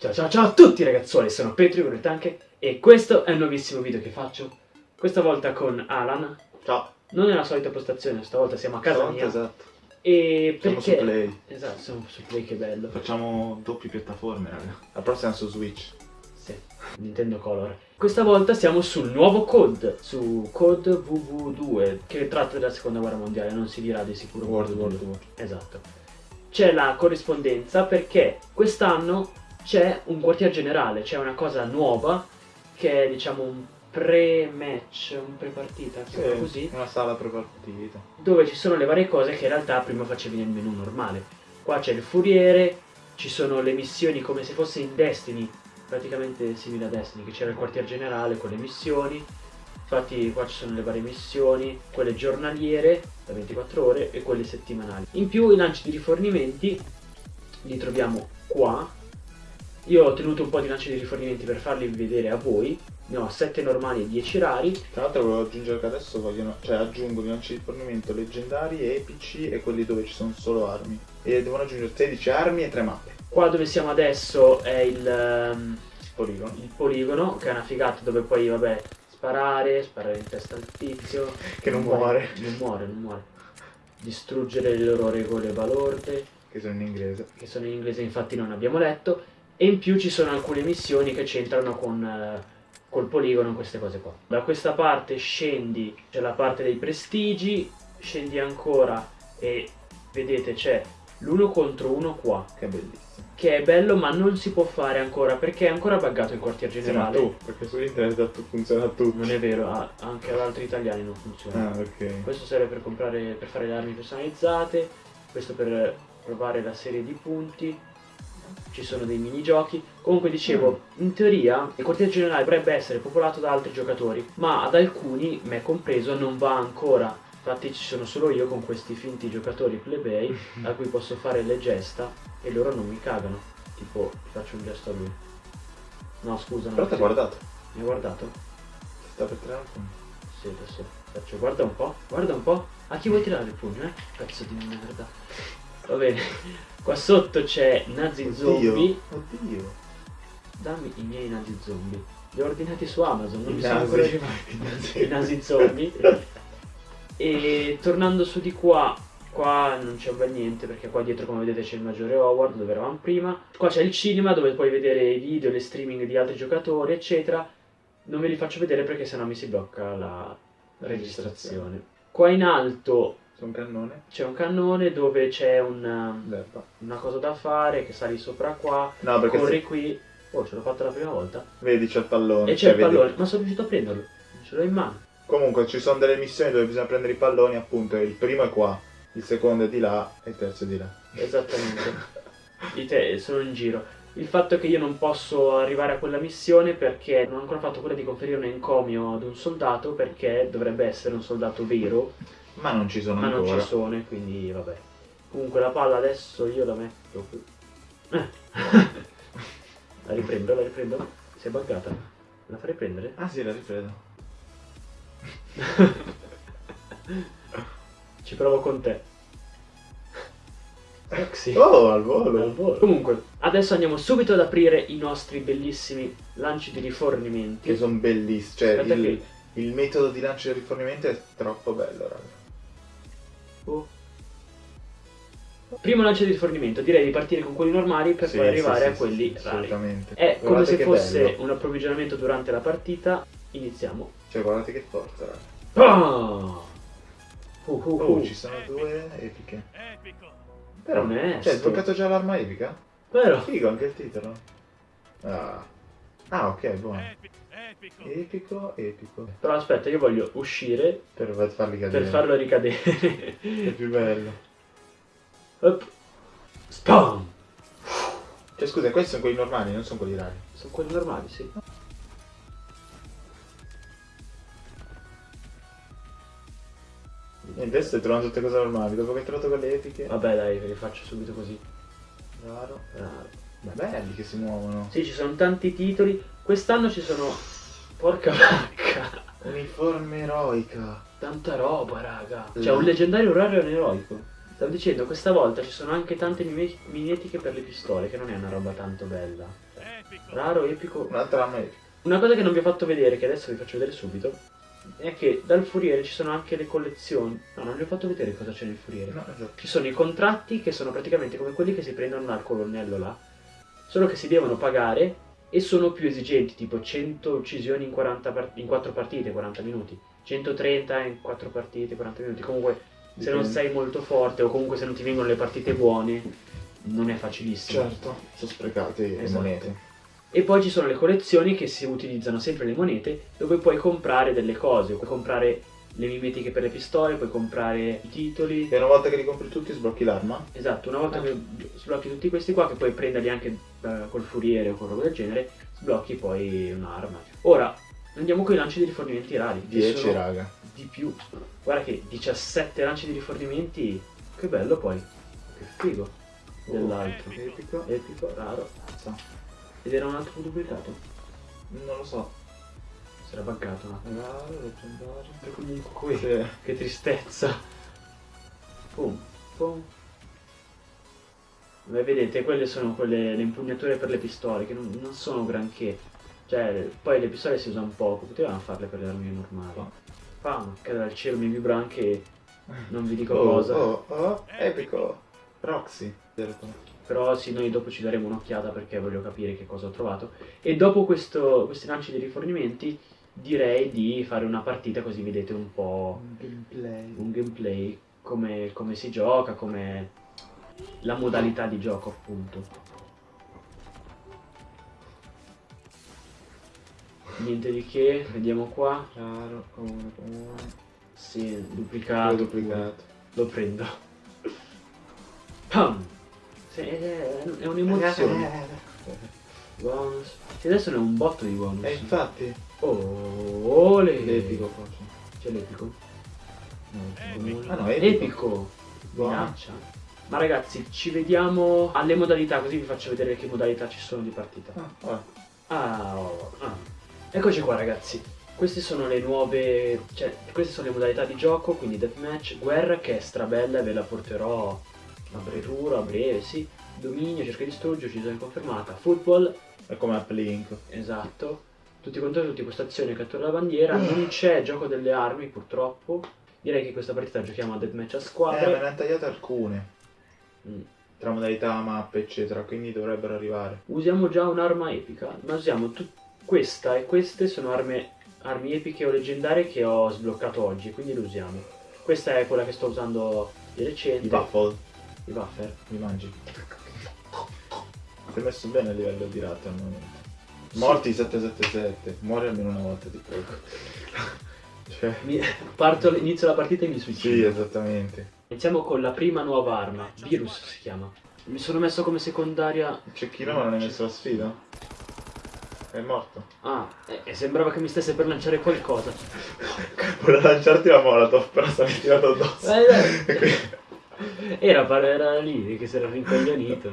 Ciao ciao ciao a tutti ragazzuoli, sono Petri Tanche e questo è un nuovissimo video che faccio. Questa volta con Alan. Ciao. Non è la solita postazione, stavolta siamo a casa mia. Esatto. E Siamo perché... su Play. Esatto, siamo su Play, che bello. Facciamo doppie piattaforme, raga. La prossima su Switch. Sì, Nintendo Color. Questa volta siamo sul nuovo COD, su COD VV2, che tratta della seconda guerra mondiale, non si dirà di sicuro World War War II. II. Esatto. C'è la corrispondenza perché quest'anno c'è un quartier generale, c'è una cosa nuova che è diciamo un pre-match, un pre-partita, Sì, così, una sala prepartita. dove ci sono le varie cose che in realtà prima facevi nel menu normale. Qua c'è il furiere, ci sono le missioni come se fosse in Destiny, praticamente simile a Destiny, che c'era il quartier generale con le missioni. Infatti qua ci sono le varie missioni, quelle giornaliere da 24 ore e quelle settimanali. In più i lanci di rifornimenti li troviamo qua. Io ho tenuto un po' di lanci di rifornimenti per farli vedere a voi. Ne ho 7 normali e 10 rari. Tra l'altro volevo aggiungere che adesso vogliono, cioè aggiungo i lanci di fornimento leggendari, epici e quelli dove ci sono solo armi. E devono aggiungere 16 armi e 3 mappe. Qua dove siamo adesso è il, ehm, Poligono. il poligono, che è una figata dove poi, vabbè, sparare, sparare in testa al tizio. Che non muore. Non muore, non muore. Distruggere le loro regole balorde, Che sono in inglese. che sono in inglese infatti non abbiamo letto. E in più ci sono alcune missioni che c'entrano con eh, col poligono, queste cose qua. Da questa parte scendi, c'è la parte dei prestigi, scendi ancora e vedete c'è l'uno contro uno qua. Che è bellissimo. che è bello ma non si può fare ancora perché è ancora buggato il quartier Sì, ma generale. tu, perché su internet funziona tutto. Non è vero, ah, anche ad altri italiani non funziona. Ah, ok. Questo serve per comprare per fare le armi personalizzate, questo per provare la serie di punti. Ci sono dei minigiochi. Comunque dicevo, in teoria il quartier generale dovrebbe essere popolato da altri giocatori, ma ad alcuni, me compreso, non va ancora. Infatti ci sono solo io con questi finti giocatori plebei a cui posso fare le gesta e loro non mi cagano. Tipo, faccio un gesto a lui. No, scusa, non Però ti ha guardato. Mi ha guardato? Ti sta per tirare un punto. Sì, adesso faccio. Guarda un po', guarda un po'. A chi vuoi tirare il pugno, eh? Pezzo di merda. Va bene. Qua sotto c'è nazi zombie. Oddio. Dammi i miei nazi zombie. Li ho ordinati su Amazon, non I mi sono ancora arrivati. I nasi zombie. E tornando su di qua, qua non c'è un bel niente perché qua dietro come vedete c'è il maggiore Howard dove eravamo prima. Qua c'è il cinema dove puoi vedere i video, le streaming di altri giocatori, eccetera. Non ve li faccio vedere perché sennò mi si blocca la registrazione. Qua in alto C'è un cannone. c'è un cannone dove c'è un, L'erba. una cosa da fare che sali sopra qua, No, corri se- qui. Oh, ce l'ho fatta la prima volta. vedi c'è il pallone. E c'è cioè, il vedi- pallone, ma sono riuscito a prenderlo. Ce l'ho in mano. Comunque ci sono delle missioni dove bisogna prendere i palloni, appunto. Il primo è qua, il secondo è di là e il terzo è di là. Esattamente. I te sono in giro. Il fatto è che io non posso arrivare a quella missione perché non ho ancora fatto quella di conferire un encomio ad un soldato perché dovrebbe essere un soldato vero, Ma non ci sono ma non ancora. ci sono e quindi vabbè. Comunque la palla adesso io la metto qui. Eh. la riprendo, la riprendo. Si è buggata. La farei prendere? Ah sì, la ripreso. Ci provo con te. Sexy. Oh, al volo. Al volo. Comunque, adesso andiamo subito ad aprire i nostri bellissimi lanci di rifornimenti. Che sono bellissimi. Cioè, il, il metodo di lancio e rifornimento è troppo bello, raga. Primo lancio di rifornimento, direi di partire con quelli normali per Sì, poi arrivare sì, a quelli sì, rari. Assolutamente. È come Guardate se che fosse bello. un approvvigionamento durante la partita. Iniziamo. Cioè, guardate che forza. Ah! Uh, uh, Oh, uh. ci sono due epiche. Epico. Però, Onesto. cioè, hai sbloccato già l'arma epica? Vero? Figo anche il titolo. Ah. Ah, ok, buono. Epico. Epico. Epico, epico. Però aspetta, io voglio uscire Per farli cadere. per farlo ricadere. È più bello. Op. Spam! Cioè, scusa, questi sono quelli normali, non sono quelli rari. Sono quelli normali, sì. E adesso stai trovando tutte cose normali. Dopo che hai trovato quelle epiche. Vabbè dai, ve li faccio subito così. Raro. Raro. Ma belli che si muovono. Sì, ci sono tanti titoli. Quest'anno ci sono. Porca vacca! Uniforme eroica. Tanta roba, raga. C'è un leggendario raro e un eroico. Stavo dicendo, questa volta ci sono anche tante mime- mimetiche per le pistole, che non è una roba tanto bella. Raro, epico. Un'altra arma epica. Una cosa che non vi ho fatto vedere, che adesso vi faccio vedere subito, è che dal furiere ci sono anche le collezioni. No, non vi ho fatto vedere cosa c'è nel furiere. No, esatto. Ci sono i contratti che sono praticamente come quelli che si prendono dal colonnello là, solo che si devono pagare e sono più esigenti, tipo 100 uccisioni in, 40 part- in 4 partite, 40 minuti, 130 in 4 partite, 40 minuti. Comunque, se non sei molto forte o comunque se non ti vengono le partite buone, non è facilissimo. Certo, sono sprecate le Esatto. monete. E poi ci sono le collezioni che si utilizzano sempre le monete, dove puoi comprare delle cose, puoi comprare le mimetiche per le pistole, puoi comprare i titoli. E una volta che li compri tutti sblocchi l'arma? Esatto, una volta che sblocchi tutti questi qua, che puoi prenderli anche eh, col furiere o con roba del genere, sblocchi poi un'arma. Ora, andiamo con i lanci di rifornimenti rari. che 10 sono raga. Di più. Guarda che 17 lanci di rifornimenti, che bello poi. Che figo. Dell'altro. Epico. Epico, raro. Sa. Ed era un altro duplicato. Non lo so. Si era buggato un attimo. Raro, leggendario. E comunque. Sì. Che tristezza. Pum, pum. Beh, vedete, quelle sono quelle, le impugnature per le pistole, che non, non sono granché. Cioè, poi le pistole si usano poco, potevano farle per le armi normali. Pam, cade dal cielo, mi vibra anche, non vi dico Oh, cosa. oh, oh, epico. Roxy. Però sì, noi dopo ci daremo un'occhiata perché voglio capire che cosa ho trovato. E dopo questo, questi lanci di rifornimenti, direi di fare una partita così vedete un po' gameplay. un gameplay, come, come si gioca, come la modalità di gioco appunto. Niente di che, vediamo qua. Chiaro, comune, comune. Sì, L'ho duplicato. duplicato. Lo prendo. Pam! Sì, è, è un'emozione. Bonus. Sì, adesso ne ho un botto di bonus. E infatti, Oh, ole. l'epico forse. C'è l'epico? No, Ah no, è epico. Minaccia. Ma ragazzi, ci vediamo alle modalità, così vi faccio vedere che modalità ci sono di partita. Ah. Ah, oh, ah. Eccoci qua ragazzi. Queste sono le nuove, cioè, queste sono le modalità di gioco, quindi deathmatch, guerra che è strabella e ve la porterò a brevuro, a breve, sì. Dominio, cerca di distruggere, uccisione confermata. Football, È come Uplink. esatto. Tutti contro tutti, questa azione cattura la bandiera. Non c'è gioco delle armi, purtroppo. Direi che questa partita giochiamo a deathmatch a Eh, me ne hanno tagliate alcune. Mm. Tra modalità, mappe, eccetera. Quindi dovrebbero arrivare. Usiamo già un'arma epica, ma usiamo tut- questa e queste sono arme, armi epiche o leggendarie che ho sbloccato oggi, quindi le usiamo. Questa è quella che sto usando di recente. I waffle. I buffer. Li mangi. Ti è messo bene a livello di rate al momento. Morti 777. Muori almeno una volta, ti prego. cioè. Mi- parto, inizio la partita e mi Sì, suicido. esattamente. Iniziamo con la prima nuova arma, Virus si chiama. Mi sono messo come secondaria... Cecchino non hai messo la sfida? È morto. Ah, e e sembrava che mi stesse per lanciare qualcosa. Voleva lanciarti la molotov, però stavi tirato addosso. Eh. Era, era lì che si era rincoglionito.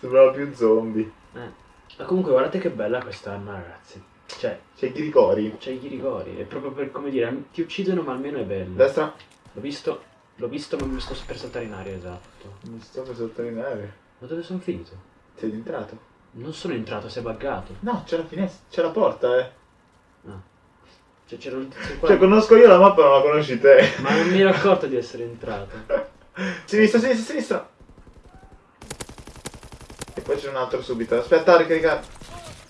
Sembrava più zombie. Eh. Ma comunque guardate che bella quest'arma ragazzi. Cioè, C'è i ghirigori. c'è i ghirigori, è proprio per come dire, ti uccidono ma almeno è bello. Destra. L'ho visto, l'ho visto ma mi sto per saltare in aria, esatto. Mi sto per sottolineare. Ma dove sono finito? Sei entrato? Non sono entrato, si è buggato. No, c'è la finestra. C'è la porta, eh. Ah. Cioè c'era un tizio qua. Cioè, conosco io la mappa, non la conosci te. Ma non mi ero accorto di essere entrato. Sinistra, sinistra, sinistra. E poi c'è un altro subito. Aspetta, ricaricare.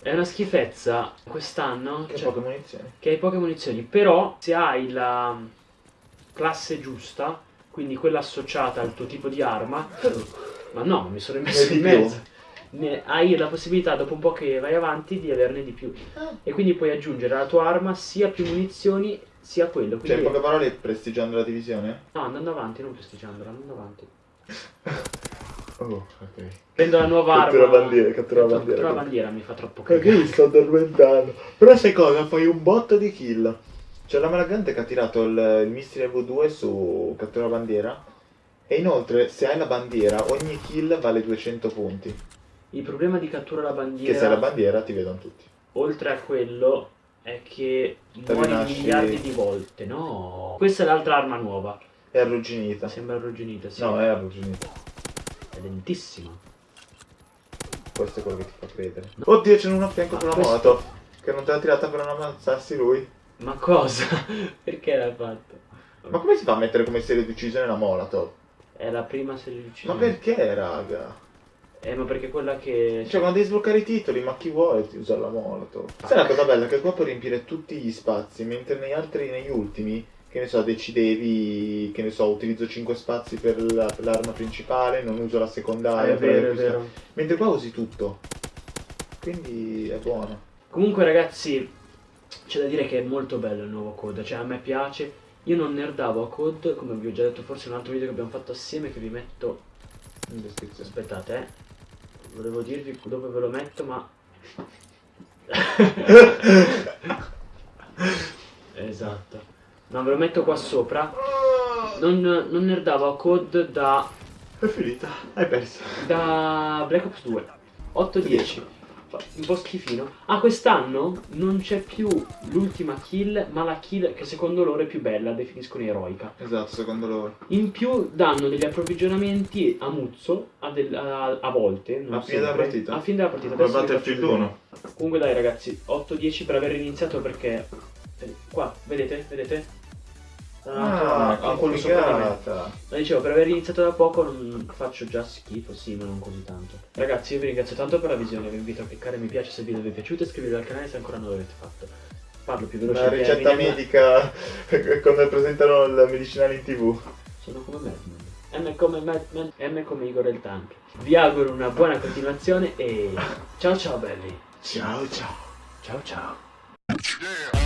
È una schifezza quest'anno. Che cioè, poche munizioni. che hai poche munizioni, però se hai la classe giusta, quindi quella associata al tuo tipo di arma, ma no, mi sono messo in mezzo. Ne- hai la possibilità dopo un po' che vai avanti di averne di più e quindi puoi aggiungere alla tua arma sia più munizioni sia quello. Cioè, Quindi in poche parole, prestigiando la divisione? no, andando avanti, non prestigiandola, andando avanti. Oh, ok. Prendo la nuova Cattura arma. bandiera, cattura Cattura bandiera. bandiera mi fa troppo Perché cagare. mi sto addormentando. Però sai cosa? Fai un botto di kill. C'è la Malagante che ha tirato il, il missile V2 su cattura bandiera. E inoltre, se hai la bandiera, ogni kill vale 200 punti. Il problema di cattura la bandiera Che se la bandiera ti vedono tutti. oltre a quello è che Te muori rinasci- miliardi di volte. No, questa è l'altra arma nuova. È arrugginita. Sembra arrugginita, sì. No, è arrugginita. È lentissima. Questo è quello che ti fa credere. Oddio, c'è uno a fianco Ma con la questo- moto. Che non te l'ha tirata per non ammazzarsi lui. Ma cosa? Perché l'ha fatto? Ma come si fa a mettere come serie di uccisione la Molotov? È la prima serie di Ma uccisione. perché, raga? Eh, ma perché quella che... Cioè, quando devi sbloccare i titoli, ma chi vuole usare la Molotov? Sai la cosa bella? Che qua puoi riempire tutti gli spazi, mentre negli altri, negli ultimi, che ne so, decidevi, che ne so, utilizzo 5 spazi per la- per l'arma principale, non uso la Ah, secondaria. è per vero, è vero. Mentre qua usi tutto. Quindi è buono. Comunque ragazzi, c'è da dire che è molto bello il nuovo code, cioè a me piace. Io non nerdavo a code, come vi ho già detto forse in un altro video che abbiamo fatto assieme che vi metto... In descrizione. Aspettate, eh. Volevo dirvi dove ve lo metto, ma... esatto. No, ve lo metto qua sopra. Non, non nerdavo a code da, È finita. Hai perso. da Black Ops 2. 8-10. Un po' schifino. Ah, quest'anno non c'è più l'ultima kill, ma la kill che secondo loro è più bella, definiscono eroica. Esatto, secondo loro. In più danno degli approvvigionamenti a Muzzo a, del- a- a volte. Non A fine della partita? A fine della partita. Adesso Battlefield faccio vedere. 1. Comunque dai ragazzi, 8-10 per aver iniziato perché... eh, Qua, vedete? Vedete? Ah, me. complicata. Ma dicevo, per aver iniziato da poco non faccio già schifo, sì, ma non così tanto. Ragazzi, io vi ringrazio tanto per la visione, vi invito a cliccare mi piace se il video vi è piaciuto e iscrivetevi al canale se ancora non l'avete fatto. Parlo più veloce La ricetta Eminem. medica quando presentano il medicinale in tv. Sono come Madman. M come Madman, M come Igor il Tank. Vi auguro una buona continuazione e ciao ciao belli. Ciao ciao. Ciao ciao. Yeah.